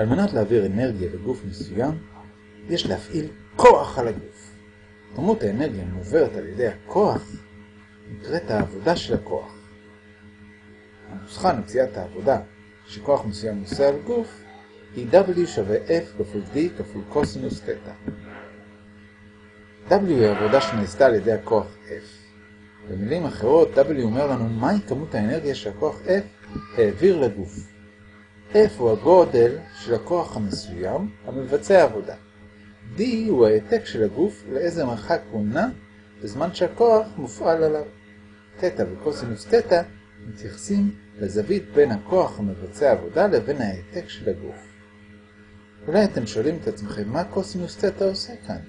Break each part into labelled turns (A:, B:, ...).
A: על מנת להעביר אנרגיה לגוף מסוים, יש להפעיל כוח על הגוף. כמות האנרגיה המועברת על ידי הכוח נקראת העבודה של הכוח. הנוסחה למציאת העבודה שכוח מסוים עושה על גוף היא W שווה F כפול D כפול קוסינוס תטא. W היא העבודה שנעשתה על ידי הכוח F. במילים אחרות, W אומר לנו מהי כמות האנרגיה שהכוח F העביר לגוף. F הוא הגודל של הכוח המסוים המבצע עבודה. D הוא העתק של הגוף לאיזה מרחק הוא נע בזמן שהכוח מופעל עליו. תטא וקוסינוס תטא מתייחסים לזווית בין הכוח המבצע עבודה לבין העתק של הגוף. אולי אתם שואלים את עצמכם מה קוסינוס תטא עושה כאן?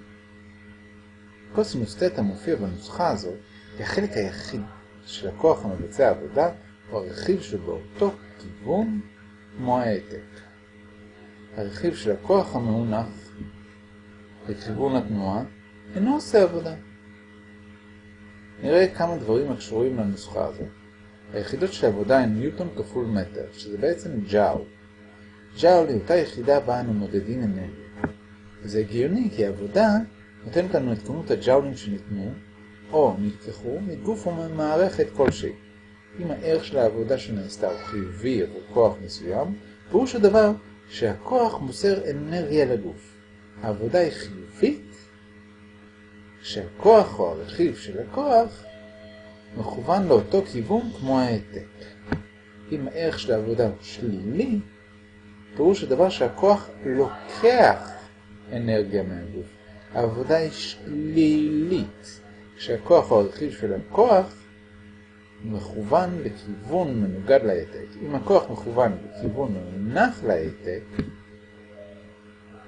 A: קוסינוס תטא מופיע בנוסחה הזאת כי החלק היחיד של הכוח המבצע עבודה הוא הרכיב שבאותו כיוון כמו העתק. הרכיב של הכוח המאונח לכיוון התנועה אינו עושה עבודה. נראה כמה דברים הקשורים לנוסחה הזאת. היחידות של העבודה הן ניוטון כפול מטר, שזה בעצם ג'אול. ג'אול היא אותה יחידה בה אנו מודדים אנרגיה. וזה הגיוני כי העבודה נותנת לנו את כמות הג'אולים שניתנו, או נלקחו, מגוף או ממערכת כלשהי. אם הערך של העבודה שנעשתה הוא חיובי עבור כוח מסוים, פירוש הדבר שהכוח מוסר אנרגיה לגוף. העבודה היא חיובית, כשהכוח או הרכיב של הכוח מכוון לאותו כיוון כמו העתק. אם הערך של העבודה הוא שלילי, פירוש הדבר שהכוח לוקח אנרגיה מהגוף. העבודה היא שלילית. כשהכוח או הרכיב של הכוח מכוון לכיוון מנוגד להעתק. אם הכוח מכוון לכיוון מונח להעתק,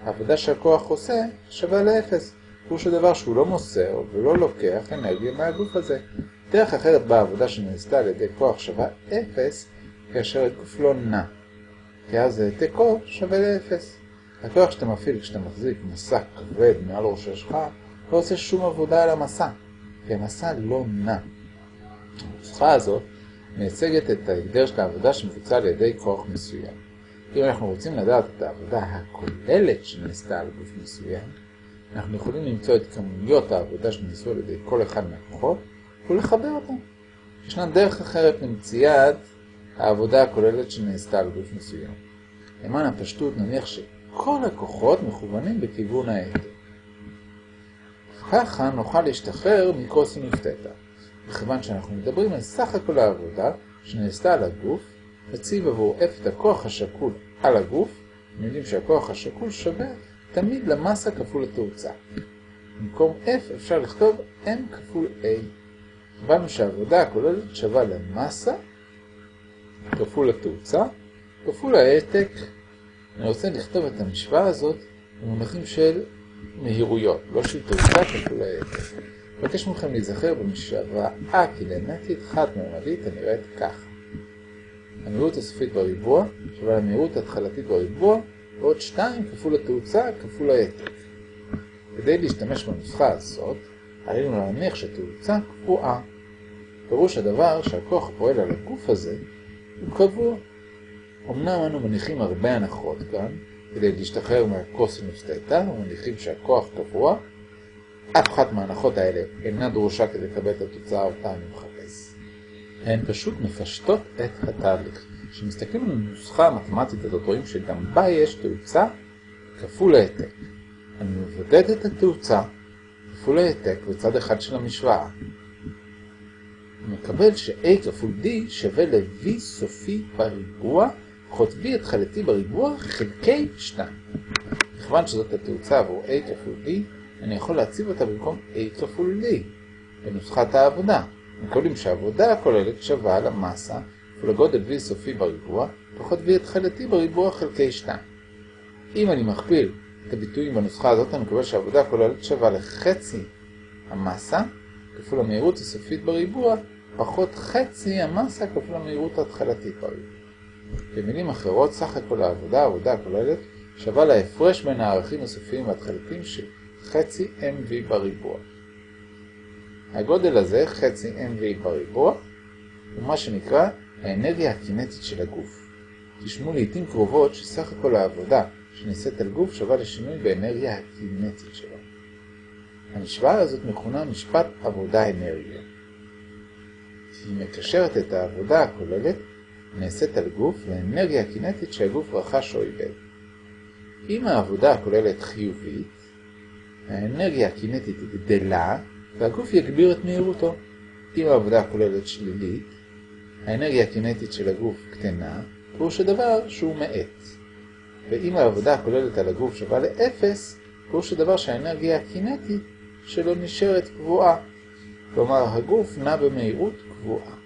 A: העבודה שהכוח עושה שווה לאפס. פירוש הדבר שהוא לא מוסר ולא לוקח אנרגיה מהגוף הזה. דרך אחרת בה העבודה שנעשתה על ידי כוח שווה אפס, כאשר הגוף לא נע. כי אז העתקו שווה לאפס. הכוח שאתה מפעיל כשאתה מחזיק מסע כבד מעל ראש שלך לא עושה שום עבודה על המסע, כי המסע לא נע. הנוסחה הזאת מייצגת את ההגדר של העבודה שמבוצע על ידי כוח מסוים. אם אנחנו רוצים לדעת את העבודה הכוללת שנעשתה על גוף מסוים, אנחנו יכולים למצוא את כמויות העבודה שנעשו על ידי כל אחד מהכוחות ולחבר אותם. ישנה דרך אחרת למציאת העבודה הכוללת שנעשתה על גוף מסוים. למען הפשטות נניח שכל הכוחות מכוונים בכיוון העתק. ככה נוכל להשתחרר מקוסינוס תטא. מכיוון שאנחנו מדברים על סך הכל העבודה שנעשתה על הגוף, נציב עבור F את הכוח השקול על הגוף, אנחנו יודעים שהכוח השקול שווה תמיד למסה כפול התאוצה. במקום F אפשר לכתוב M כפול A. הבנו שהעבודה הכוללת שווה למסה כפול התאוצה כפול העתק. אני רוצה לכתוב את המשוואה הזאת במונחים של מהירויות, לא של תאוצה כפול העתק. מבקש מכם להיזכר במשוואה קינמטית חד-ממדית הנראית כך. המהירות הסופית בריבוע שווה למהירות ההתחלתית בריבוע ועוד 2 כפול התאוצה כפול העתק. כדי להשתמש בנוסחה הזאת, עלינו להניח שתאוצה קבועה. פירוש הדבר שהכוח הפועל על הגוף הזה הוא קבוע. אמנם אנו מניחים הרבה הנחות כאן, כדי להשתחרר מהקוסינוס תטא, ומניחים שהכוח קבוע, אף אחת מההנחות האלה אינה דרושה כדי לקבל את התוצאה אותה אני מחפש. הן פשוט מפשטות את התהליך. כשמסתכלים על הנוסחה המתמטית הזאת רואים שגם בה יש תאוצה כפול העתק. אני מבודד את התאוצה כפול העתק בצד אחד של המשוואה. מקבל ש-a כפול d שווה ל-v סופי בריבוע פחות v התחלתי בריבוע חלקי 2. מכיוון שזאת התאוצה עבור a כפול d, אני יכול להציב אותה במקום a כפול d בנוסחת העבודה. מקבלים שהעבודה הכוללת שווה למסה ולגודל v סופי בריבוע פחות v התחלתי בריבוע חלקי 2. אם אני מכפיל את הביטויים בנוסחה הזאת, אני מקבל שהעבודה הכוללת שווה לחצי המסה כפול המהירות הסופית בריבוע פחות חצי המסה כפול המהירות ההתחלתית בריבוע. במילים אחרות, סך הכל העבודה, העבודה הכוללת, שווה להפרש בין הערכים הסופיים וההתחלתיים של חצי mv בריבוע. הגודל הזה, חצי mv בריבוע, הוא מה שנקרא האנרגיה הקינטית של הגוף. תשמעו לעיתים קרובות שסך הכל העבודה שנעשית על גוף שווה לשינוי באנרגיה הקינטית שלו. המשוואה הזאת מכונה משפט עבודה-אנרגיה. היא מקשרת את העבודה הכוללת נעשית על גוף לאנרגיה הקינטית שהגוף רכש או איבד. אם העבודה הכוללת חיובית, האנרגיה הקינטית גדלה והגוף יגביר את מהירותו. אם העבודה הכוללת שלילית, האנרגיה הקינטית של הגוף קטנה, פירוש הדבר שהוא מאט. ואם העבודה הכוללת על הגוף שווה לאפס, פירוש הדבר שהאנרגיה הקינטית שלו נשארת קבועה. כלומר, הגוף נע במהירות קבועה.